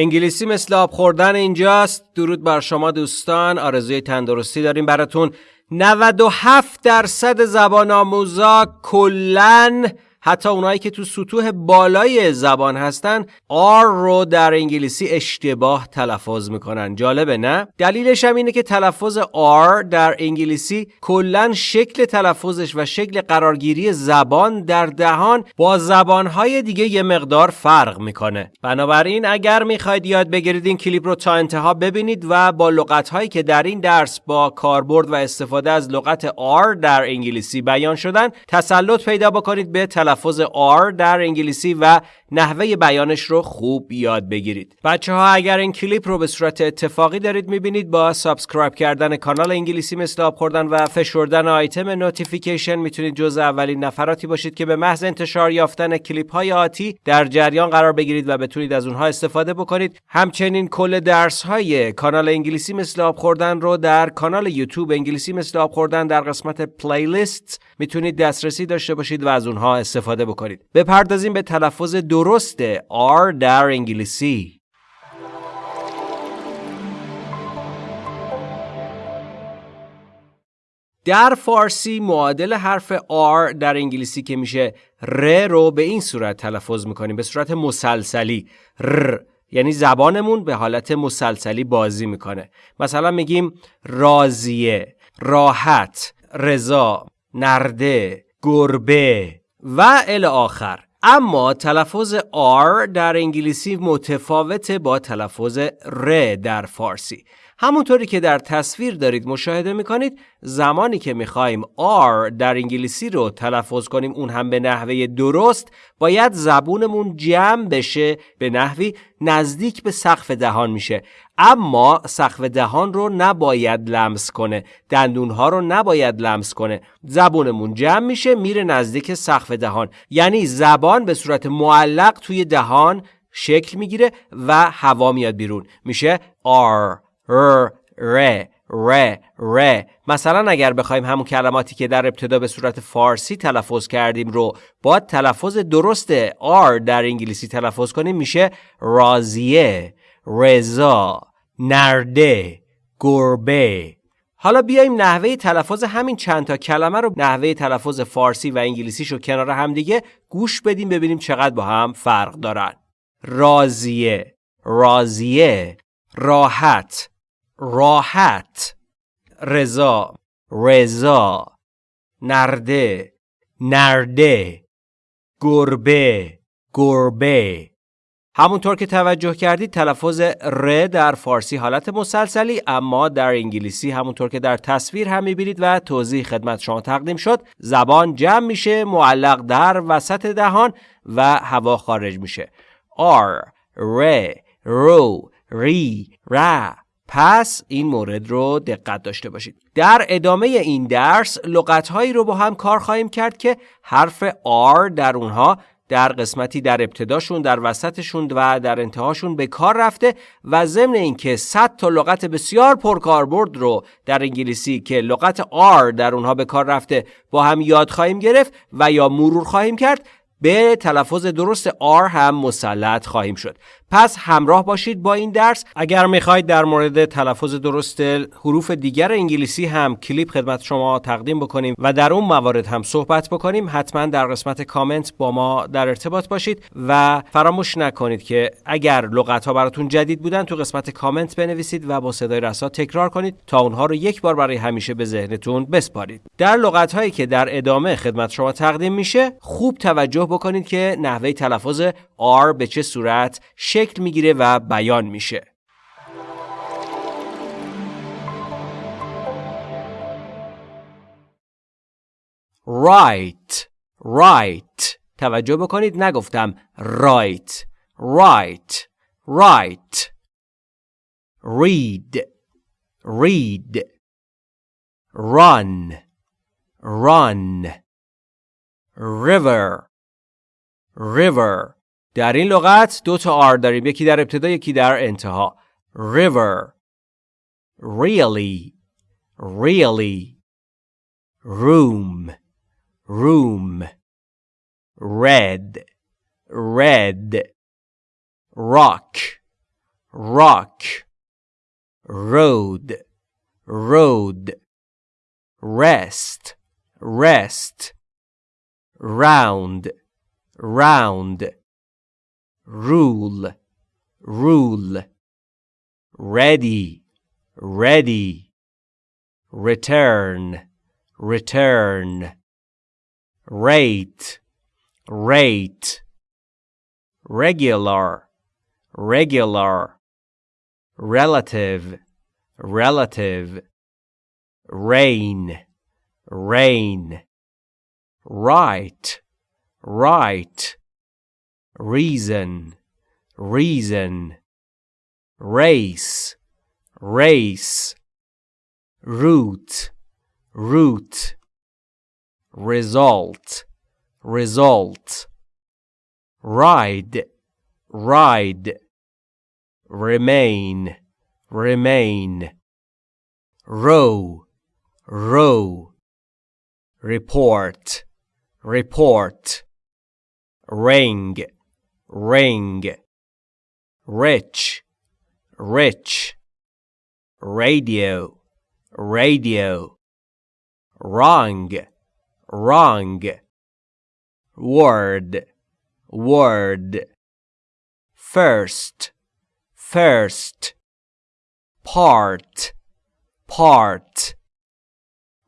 انگلیسی مثل آب خوردن اینجاست. درود بر شما دوستان. آرزوی تندرستی داریم براتون. 97 درصد زبان آموزا کلن حتی اونایی که تو سطوح بالای زبان هستن R رو در انگلیسی اشتباه تلفظ می‌کنن. جالبه نه؟ دلیلش هم اینه که تلفظ R در انگلیسی کلا شکل تلفظش و شکل قرارگیری زبان در دهان با زبانهای دیگه یه مقدار فرق می‌کنه. بنابراین اگر می‌خواید یاد بگیرید این کلیپ رو تا انتها ببینید و با لغتهایی که در این درس با کاربرد و استفاده از لغت R در انگلیسی بیان شدن تسلط پیدا بکنید به تلفظ تلفظ R در انگلیسی و نحوه بیانش رو خوب یاد بگیرید. بچه ها اگر این کلیپ رو به صورت اتفاقی دارید می‌بینید با subscribe کردن کانال انگلیسی مثل آب خوردن و فشردن آیتم notification می‌تونید جز اولین نفراتی باشید که به محض انتشار یافتن کلیپ های آتی در جریان قرار بگیرید و بتونید از اونها استفاده بکنید. همچنین کل درس های کانال انگلیسی مثل آب خوردن رو در کانال یوتیوب انگلیسی مثل آب خوردن در قسمت playlist می‌تونید دسترسی داشته باشید و از اونها استفاده بکنید. بپردازیم به تلفظ درست R در انگلیسی. در فارسی معادل حرف R در انگلیسی که میشه ر رو به این صورت تلفظ می‌کنیم به صورت مسلسلی. ر یعنی زبانمون به حالت مسلسلی بازی می‌کنه. مثلا میگیم راضیه راحت رضا نرده گربه. و ال آخر. اما تلفظ R در انگلیسی متفاوته با تلفظ ر در فارسی. همونطوری که در تصویر دارید مشاهده می‌کنید زمانی که می‌خوایم R در انگلیسی رو تلفظ کنیم اون هم به نحوه درست باید زبونمون جمع بشه به نحوی نزدیک به سقف دهان میشه. اما سقف دهان رو نباید لمس کنه دندونها رو نباید لمس کنه. زبونمون جمع میشه میره نزدیک سقف دهان. یعنی زبان به صورت معلق توی دهان شکل می‌گیره و هوا میاد بیرون. میشه R ر ر ر. ر مثلا اگر بخوایم همون کلماتی که در ابتدا به صورت فارسی تلفظ کردیم رو با تلفظ درست R در انگلیسی تلفظ کنیم میشه رازیه رضا نرده گربه. حالا بیایم نحوه تلفظ همین چند تا کلمه رو نحوه تلفظ فارسی و انگلیسیش رو کنار هم دیگه گوش بدیم ببینیم چقدر با هم فرق دارن. رازیه رازیه راحت. راحت رضا رضا نرده نرده گربه گربه. همونطور که توجه کردید تلفظ ر در فارسی حالت مسلسلی اما در انگلیسی همونطور که در تصویر هم می‌بینید و توضیح خدمت شما تقدیم شد زبان جمع میشه معلق در وسط دهان و هوا خارج میشه. R ر رو ری ر پس این مورد رو دقت داشته باشید. در ادامه این درس لغتهایی رو با هم کار خواهیم کرد که حرف R در اونها در قسمتی در ابتداشون در وسطشون و در انتهاشون به کار رفته و ضمن اینکه 100 تا لغت بسیار پرکاربرد رو در انگلیسی که لغت R در اونها به کار رفته با هم یاد خواهیم گرفت و یا مرور خواهیم کرد به تلفظ درست R هم مسلط خواهیم شد. پس همراه باشید با این درس. اگر می‌خواید در مورد تلفظ درست حروف دیگر انگلیسی هم کلیپ خدمت شما تقدیم بکنیم و در اون موارد هم صحبت بکنیم حتما در قسمت کامنت با ما در ارتباط باشید و فراموش نکنید که اگر لغت ها براتون جدید بودن تو قسمت کامنت بنویسید و با صدای رسا تکرار کنید تا اونها رو یک بار برای همیشه به ذهنتون بسپارید. در لغت هایی که در ادامه خدمت شما تقدیم میشه خوب توجه بکنید که نحوه تلفظ R به چه صورت شکل می‌گیره و بیان میشه. right. Right. توجه بکنید نگفتم right. Right. Right. Read. Read. Run. Run. River. River در این لغت دو تا آر داریم یکی در ابتدا یکی در انتها river really really room room red red rock rock road road rest rest round round rule rule ready ready return return rate rate regular regular relative relative rain rain right right reason reason race race root root result result ride ride remain remain row row report report ring ring rich. Rich. Radio. Radio. Wrong. Wrong. Word. Word. First. First. Part. Part.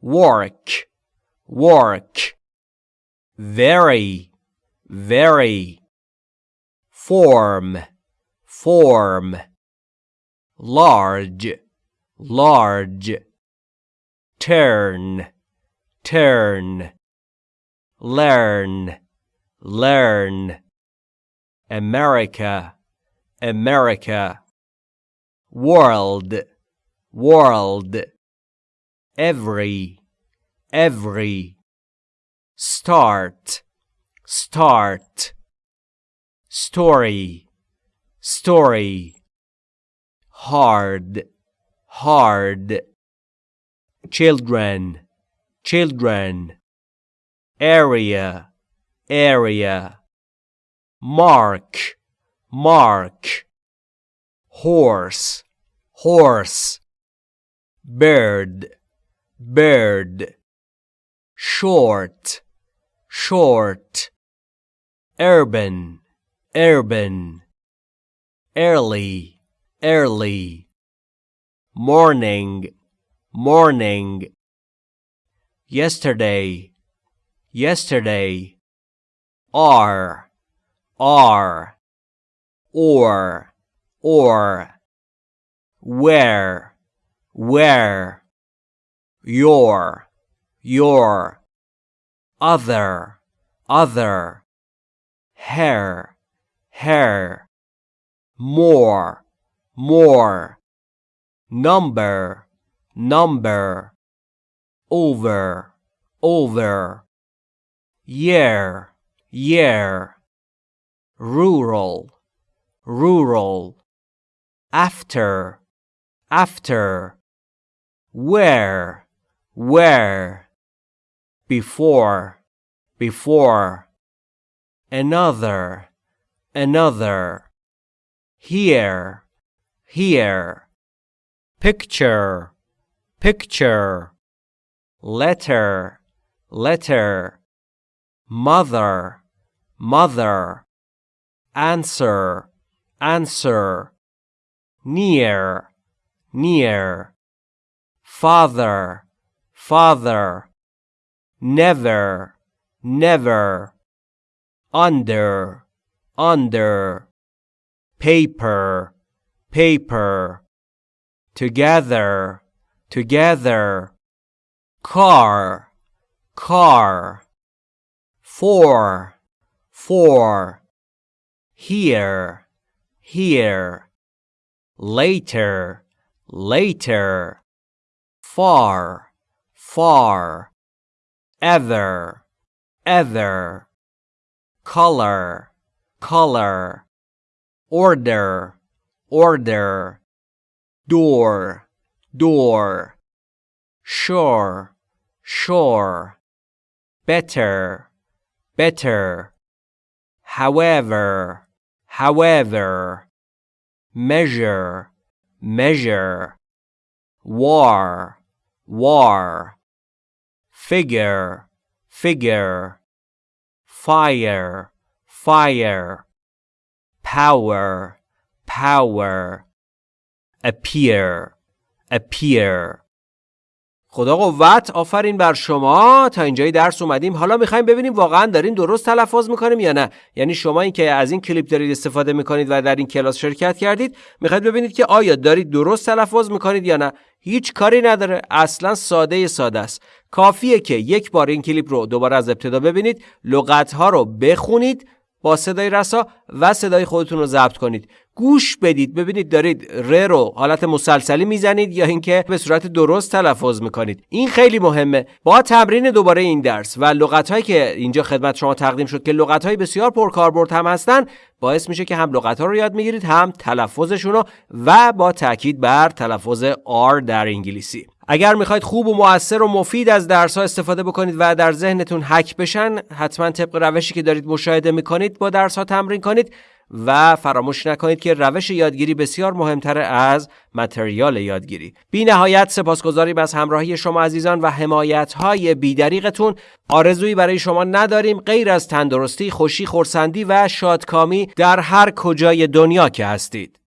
Work. Work. Very very. Form. Form. Large. Large. Turn. Turn. Learn. Learn. America. America. World. World. Every. Every. Start start. Story. Story. Hard. Hard. Children. Children. Area. Area. Mark. Mark. Horse. Horse. Bird. Bird. Short. Short urban urban early early morning morning. Yesterday yesterday. Are are or or. Where where. Your your. Other other hair hair more more number number over over year year rural rural after after where where before before another another here here picture picture letter letter mother mother answer answer near near father father never never under under paper paper together together car car for for here here later later far far ever ever color color order order door door sure sure better better however however measure measure war war figure figure fire fire power power appear appear خدا قوت آفرین بر شما. تا اینجای درس اومدیم. حالا می‌خوایم ببینیم واقعا دارین درست تلفظ می‌کنیم یا نه. یعنی شما این که از این کلیپ دارید استفاده می‌کنید و در این کلاس شرکت کردید می‌خواید ببینید که آیا دارید درست تلفظ می‌کنید یا نه. هیچ کاری نداره. اصلا ساده ساده است. کافیه که یک بار این کلیپ رو دوباره از ابتدا ببینید لغت ها رو بخونید با صدای رسا و صدای خودتون رو ضبط کنید. گوش بدید. ببینید دارید ر رو حالت مسلسلی می‌زنید یا اینکه به صورت درست تلفظ می‌کنید. این خیلی مهمه. با تمرین دوباره این درس و لغت هایی که اینجا خدمت شما تقدیم شد که لغت های بسیار پرکاربرد هم هستن باعث میشه که هم لغت ها رو یاد می‌گیرید هم تلفظشون رو و با تاکید بر تلفظ R در انگلیسی. اگر می‌خواید خوب و موثر و مفید از درس ها استفاده بکنید و در ذهنتون حک بشن حتما طبق روشی که دارید مشاهده می‌کنید با درس ها تمرین کنید. و فراموش نکنید که روش یادگیری بسیار مهمتر از متریال یادگیری. بی نهایت سپاسگزاریم از همراهی شما عزیزان و حمایت های بیدریقتون آرزویی برای شما نداریم غیر از تندرستی خوشی خورسندی و شادکامی در هر کجای دنیا که هستید.